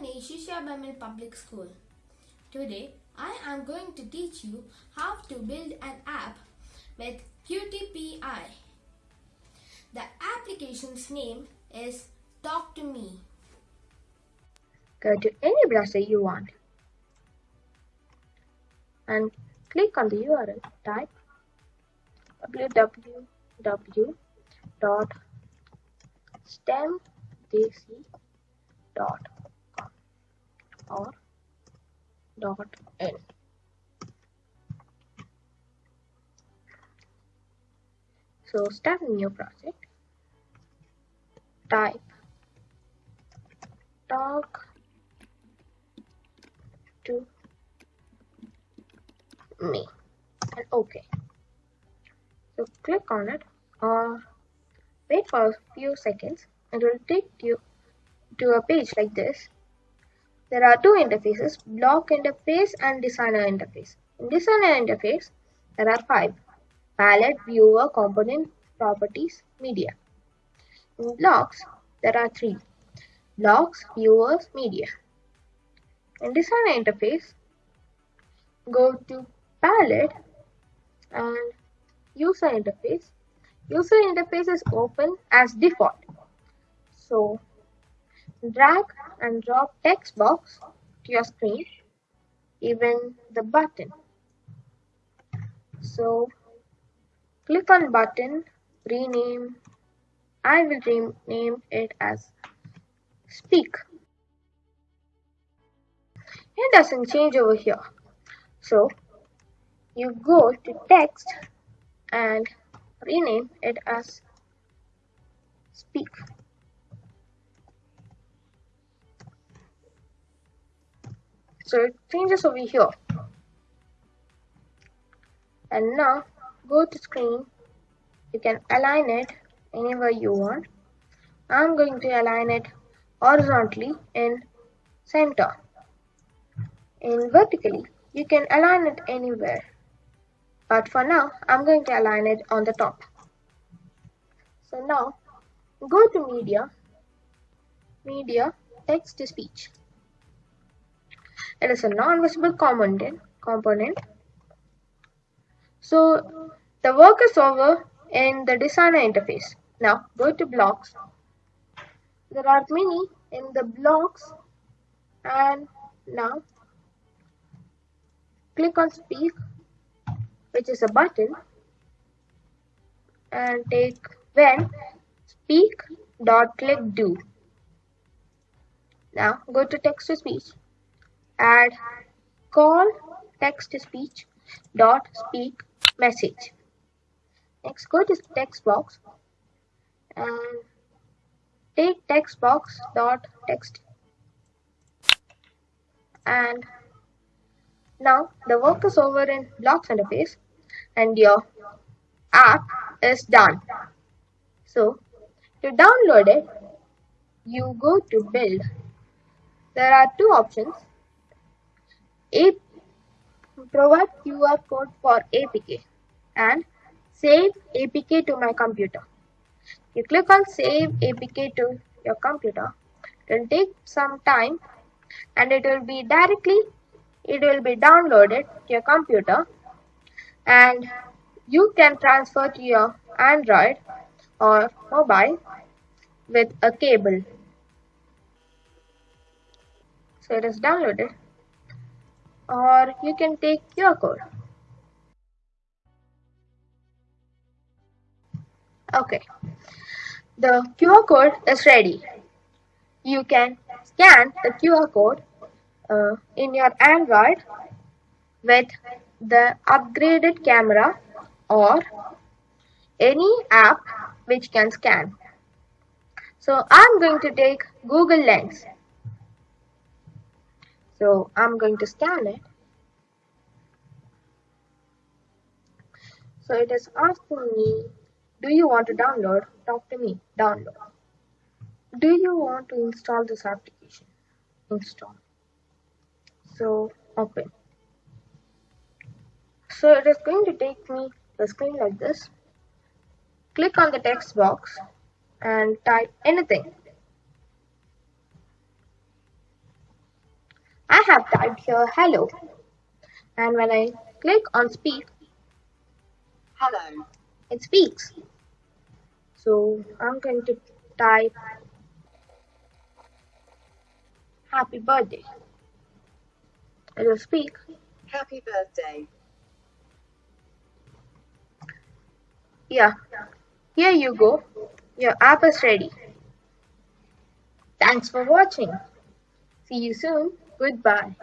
Bamil Public School. Today, I am going to teach you how to build an app with QTPI. The application's name is Talk to Me. Go to any browser you want and click on the URL. Type www.stemdc.com or .in. So start a new project. Type talk to me and OK. So click on it or wait for a few seconds. It will take you to a page like this. There are two interfaces, block interface and designer interface. In designer interface, there are five, palette, viewer, component, properties, media. In blocks, there are three, blocks, viewers, media. In designer interface, go to palette and user interface. User interface is open as default. So drag and drop text box to your screen, even the button. So click on button, rename. I will rename it as speak. It doesn't change over here. So you go to text and rename it as speak. So it changes over here. And now go to screen. You can align it anywhere you want. I'm going to align it horizontally in center. In vertically, you can align it anywhere. But for now, I'm going to align it on the top. So now, go to media, media, text to speech. It is a non-visible component, component. So the work is over in the designer interface. Now go to blocks. There are many in the blocks and now click on speak which is a button and take when speak dot click do. Now go to text to speech add call text to speech dot speak message. Next go to text box and take text box dot text and now the work is over in blocks interface and your app is done. So to download it, you go to build. There are two options. A provide QR code for APK and save APK to my computer. You click on save APK to your computer. It will take some time and it will be directly it will be downloaded to your computer and you can transfer to your Android or mobile with a cable. So it is downloaded or you can take QR code. Okay, the QR code is ready. You can scan the QR code uh, in your Android with the upgraded camera or any app which can scan. So I'm going to take Google Lens. So I'm going to scan it. So it is asking me, do you want to download? Talk to me, download. Do you want to install this application? Install so open so it is going to take me the screen like this click on the text box and type anything I have typed here hello. And when I click on speak, Hello. it speaks. So I'm going to type happy birthday. It will speak. Happy birthday. Yeah, here you go. Your app is ready. Thanks for watching. See you soon. Goodbye.